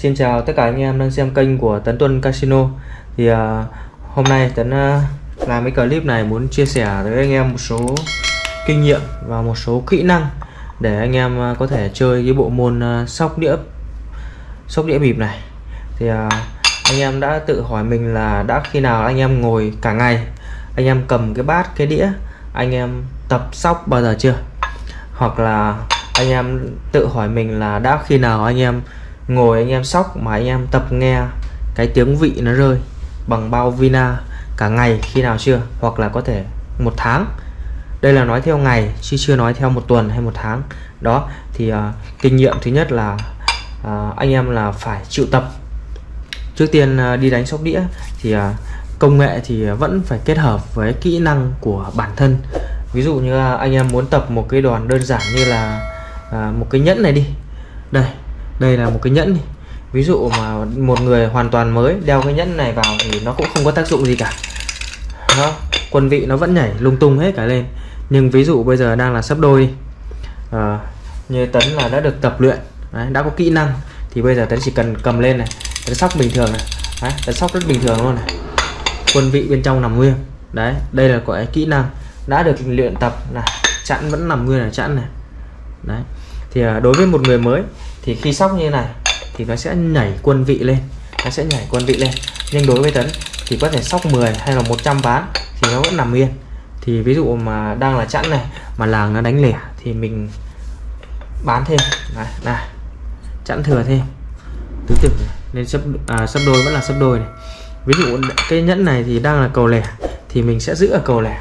Xin chào tất cả anh em đang xem kênh của Tấn Tuân Casino. Thì uh, hôm nay Tấn uh, làm cái clip này muốn chia sẻ với anh em một số kinh nghiệm và một số kỹ năng để anh em uh, có thể chơi cái bộ môn uh, sóc đĩa sóc đĩa bịp này. Thì uh, anh em đã tự hỏi mình là đã khi nào anh em ngồi cả ngày anh em cầm cái bát cái đĩa anh em tập sóc bao giờ chưa? Hoặc là anh em tự hỏi mình là đã khi nào anh em ngồi anh em sóc mà anh em tập nghe cái tiếng vị nó rơi bằng bao vina cả ngày khi nào chưa? Hoặc là có thể một tháng. Đây là nói theo ngày chứ chưa nói theo một tuần hay một tháng. Đó thì uh, kinh nghiệm thứ nhất là uh, anh em là phải chịu tập. Trước tiên uh, đi đánh sóc đĩa thì uh, công nghệ thì vẫn phải kết hợp với kỹ năng của bản thân. Ví dụ như uh, anh em muốn tập một cái đòn đơn giản như là uh, một cái nhẫn này đi. Đây đây là một cái nhẫn này. ví dụ mà một người hoàn toàn mới đeo cái nhẫn này vào thì nó cũng không có tác dụng gì cả. Nó quân vị nó vẫn nhảy lung tung hết cả lên. Nhưng ví dụ bây giờ đang là sắp đôi à, như tấn là đã được tập luyện đấy, đã có kỹ năng thì bây giờ tấn chỉ cần cầm lên này tấn sóc bình thường này đấy, tấn sóc rất bình thường luôn này. Quân vị bên trong nằm nguyên đấy đây là gọi kỹ năng. Đã được luyện tập là chặn vẫn nằm nguyên là chặn này. Đấy thì à, đối với một người mới thì khi sóc như này thì nó sẽ nhảy quân vị lên nó sẽ nhảy quân vị lên. Nhưng đối với tấn thì có thể sóc 10 hay là 100 ván thì nó vẫn nằm yên. Thì ví dụ mà đang là chẵn này mà làng nó đánh lẻ thì mình bán thêm. Này này chẵn thừa thêm. Tứ tử nên sấp à, sấp đôi vẫn là sấp đôi này. Ví dụ cái nhẫn này thì đang là cầu lẻ thì mình sẽ giữ ở cầu lẻ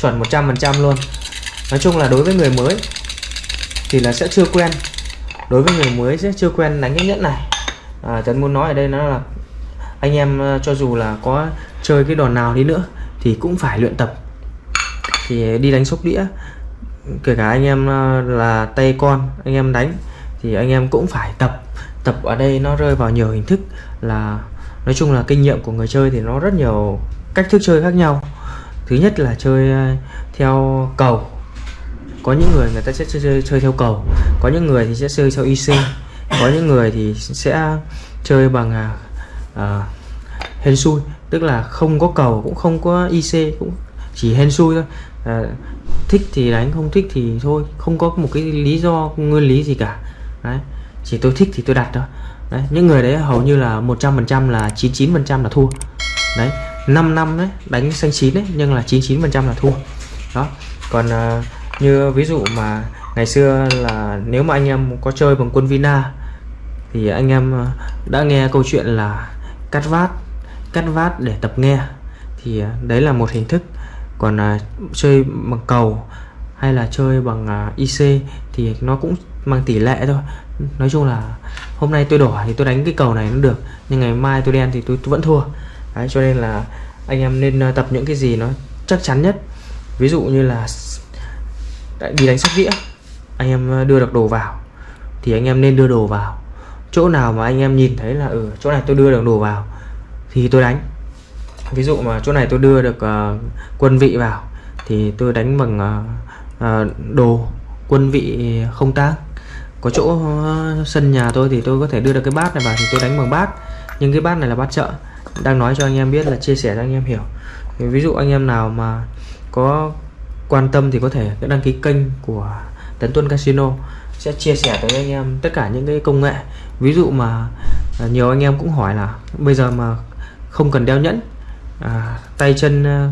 chuẩn 100% luôn. Nói chung là đối với người mới thì là sẽ chưa quen. Đối với người mới sẽ chưa quen đánh cái nhẫn này. À, Tấn muốn nói ở đây nó là anh em ờ, cho dù là có chơi cái đòn nào đi nữa thì cũng phải luyện tập. Thì đi đánh sóc đĩa kể cả anh em ờ, là tay con anh em đánh thì anh em cũng phải tập. Tập ở đây nó rơi vào nhiều hình thức là nói chung là kinh nghiệm của người chơi thì nó rất nhiều cách thức chơi khác nhau. Thứ nhất là chơi ờ, theo cầu có những người người ta sẽ chơi, chơi, chơi theo cầu. Có những người thì sẽ chơi theo IC có những người thì sẽ chơi bằng uh, hên xui. Tức là không có cầu cũng không có IC cũng chỉ hên xui thôi. À, thích thì đánh không thích thì thôi. Không có một cái lý do nguyên lý gì cả. Đấy. Chỉ tôi thích thì tôi đặt thôi. Đấy. Những người đấy hầu như là 100% là 99% là thua. Đấy. 5 năm đấy đánh xanh chín đấy nhưng là 99% là thua. Đó. Còn à, như ví dụ mà ngày xưa là nếu mà anh em có chơi bằng quân Vina thì anh em ờ, đã nghe câu chuyện là cắt vát cắt vát để tập nghe. Thì ờ, đấy là một hình thức. Còn à, chơi bằng cầu hay là chơi bằng à, IC thì nó cũng mang tỷ lệ thôi. Nói chung là hôm nay tôi đỏ thì tôi đánh cái cầu này nó được nhưng ngày mai tôi đen thì tôi, tôi vẫn thua. Đấy cho nên là anh em nên tập những cái gì nó chắc chắn nhất. Ví dụ như là đi đánh sóc đĩa anh em ờ, đưa được đồ vào thì anh em nên đưa đồ vào. Chỗ nào mà anh em nhìn thấy là ở ừ, chỗ này tôi đưa được đồ vào thì tôi đánh. Ví dụ mà chỗ này tôi đưa được uh, quân vị vào thì tôi đánh bằng uh, uh, đồ quân vị không tác có chỗ uh, sân nhà tôi thì tôi có thể đưa được cái bát này vào thì tôi đánh bằng bát. Nhưng cái bát này là bát chợ. Đang nói cho anh em biết là chia sẻ cho anh em hiểu. Thì ví dụ anh em nào mà có quan tâm thì có thể đăng ký kênh của Tấn Tuân Casino sẽ chia sẻ tới anh em tất cả những cái công nghệ. Ví dụ mà à, nhiều anh em cũng hỏi là bây giờ mà không cần đeo nhẫn à, tay chân à,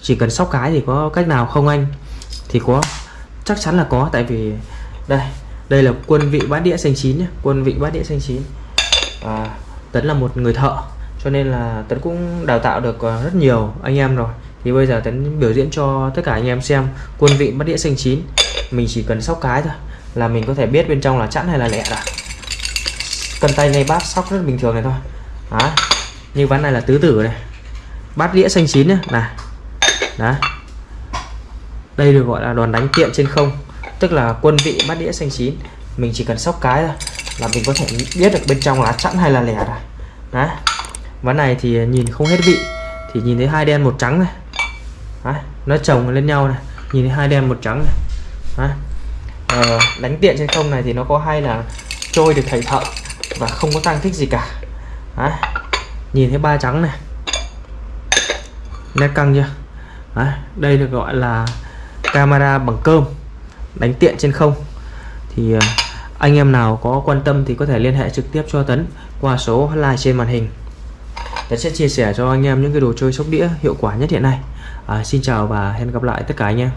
chỉ cần sóc cái thì có cách nào không anh? Thì có chắc chắn là có tại vì đây đây là quân vị bát đĩa xanh chín nhé quân vị bát đĩa xanh chín. À, Tấn là một người thợ cho nên là Tấn cũng đào tạo được à, rất nhiều anh em rồi thì bây giờ Tấn biểu diễn cho tất cả anh em xem quân vị bắt đĩa xanh chín. Mình chỉ cần sóc cái thôi, là mình có thể biết bên trong là chẵn hay là lẻ rồi cân tay ngay bát sóc rất bình thường này thôi. Đó như ván này là tứ tử này. Bát đĩa xanh chín này. Đó đây được gọi là đòn đánh tiện trên không, tức là quân vị bát đĩa xanh chín. Mình chỉ cần sóc cái thôi, là mình có thể biết được bên trong là chẵn hay là lẻ rồi đó ván này thì nhìn không hết vị, thì nhìn thấy hai đen một trắng này. Đấy, nó chồng lên nhau này. Nhìn thấy hai đen một trắng này. Đấy. Ờ, đánh tiện trên không này thì nó có hay là trôi được thầy thợ và không có tăng thích gì cả. Đấy. nhìn thấy ba trắng này. Nét căng chưa? Đấy. đây được gọi là camera bằng cơm. Đánh tiện trên không. Thì ờ, anh em nào có quan tâm thì có thể liên hệ trực tiếp cho Tấn qua số hotline trên màn hình. Tấn sẽ chia sẻ cho anh em những cái đồ chơi sóc đĩa hiệu quả nhất hiện nay à, Xin chào và hẹn gặp lại tất cả anh em